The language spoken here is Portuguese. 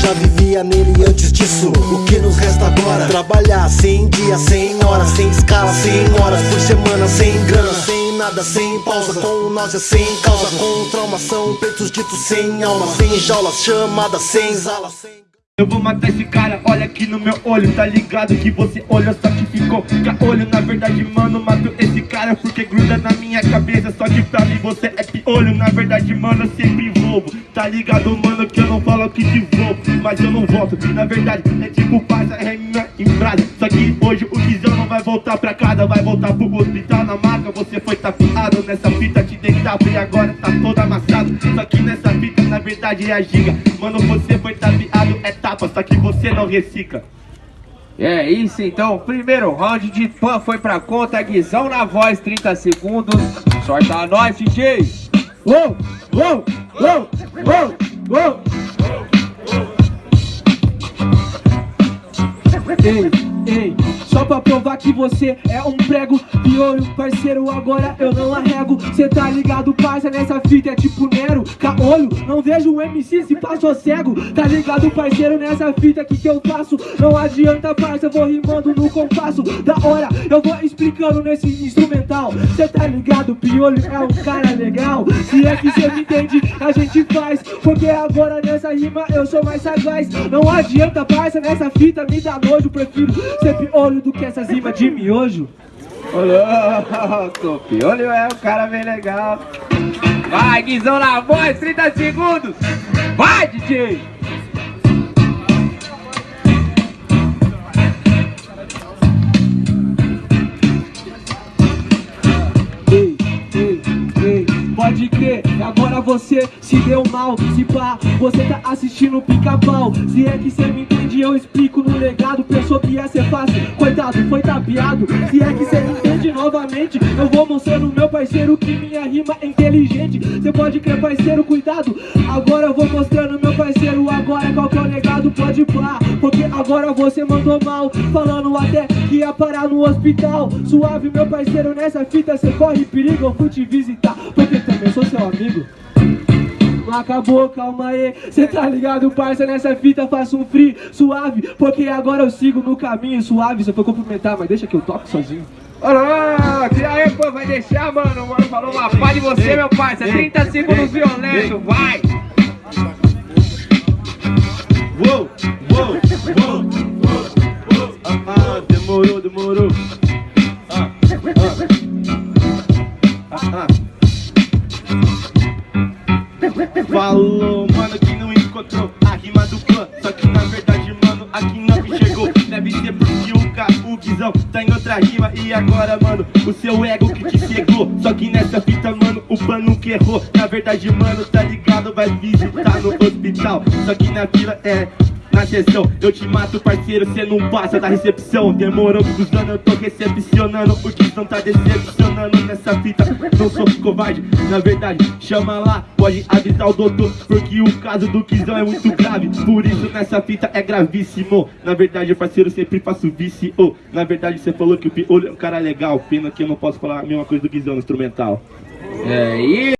já vivia nele antes disso O que nos resta agora? Trabalhar sem dia, sem hora Sem escala, sem horas por semana Sem grana, sem nada, sem pausa Com náusea, sem causa Com traumação, peitos ditos sem alma Sem jaulas, chamadas, sem zala sem... Eu vou matar esse cara, olha aqui no meu olho Tá ligado que você olhou, só que ficou olho. Na verdade, mano, mato esse cara Porque gruda na minha cabeça. Só que pra mim você é piolho. Na verdade, mano, eu sempre envolvo Tá ligado, mano, que eu não falo que te vou Mas eu não volto, na verdade É tipo passa, é minha embrada. Só que hoje o Guizão não vai voltar pra casa Vai voltar pro hospital na maca. Você foi tapeado nessa fita, te deitava E agora tá todo amassado. Só que nessa verdade, é a giga Mano, você foi tapeado, é tapa Só que você não recicla é isso então, primeiro round de pan foi pra conta, Guizão na voz, 30 segundos. Sorta nós, DJ! Uou, uou, uou, uou, uou. Ei, ei, só pra provar que você é um prego. Piolho, parceiro, agora eu não arrego. Cê tá ligado, parça, nessa fita é tipo Nero. Caolho, não vejo um MC se passou cego. Tá ligado, parceiro, nessa fita que que eu faço? Não adianta, parça, vou rimando no compasso. Da hora, eu vou explicando nesse instrumental. Cê tá ligado, Piolho é um cara legal. Se é que cê me entende, a gente faz. Porque agora nessa rima eu sou mais sagaz. Não adianta, parça, nessa fita me dá nojo Prefiro ser piolho do que essas rimas de miojo. Ô louco, piolho é um cara bem legal. Vai, Guizão na voz, 30 segundos. Vai, DJ! Ei, ei, ei, pode crer, agora você se deu mal. Se pá, você tá assistindo pica-pau. Se é que cê me entende, eu explico no legado ia ser fácil, coitado, foi tapeado Se é que cê entende novamente Eu vou mostrando meu parceiro que minha rima é inteligente. Cê pode crer parceiro, cuidado. Agora eu vou mostrando meu parceiro. Agora qual que é o legado, pode pá Porque agora você mandou mal. Falando até que ia parar no hospital. Suave meu parceiro, nessa fita cê corre perigo. Eu fui te visitar, porque também sou seu amigo não acabou, calma aí Cê tá ligado, parça, nessa fita faço um free suave Porque agora eu sigo no caminho suave Você foi cumprimentar, mas deixa que eu toco sozinho Ô louco, e aí, pô, vai deixar, mano? Mano, falou uma pá de você, meu parça 30 segundos violento, vai! Uou, uou, uou, uou, uou. Ah, ah, demorou, demorou. Falou, mano, que não encontrou a rima do clã. Só que na verdade, mano, aqui não chegou. Deve ser porque o o Guizão, tá em outra rima. E agora, mano, o seu ego que te cegou. Só que nessa fita, mano, o pano que errou. Na verdade, mano, tá ligado, vai visitar no hospital. Só que na vila é na sessão Eu te mato, parceiro, cê não passa da recepção. Demorou cruzando, eu tô recepcionando O que não tá decepcionando. Nessa fita Não sou covarde, na verdade, chama lá Pode avisar o doutor, porque o caso do Kizão é muito grave. Por isso nessa fita é gravíssimo. Na verdade, parceiro, sempre faço vício Na verdade, você falou que o Piolho é um cara legal Pena que eu não posso falar a mesma coisa do Kizão no instrumental. É isso!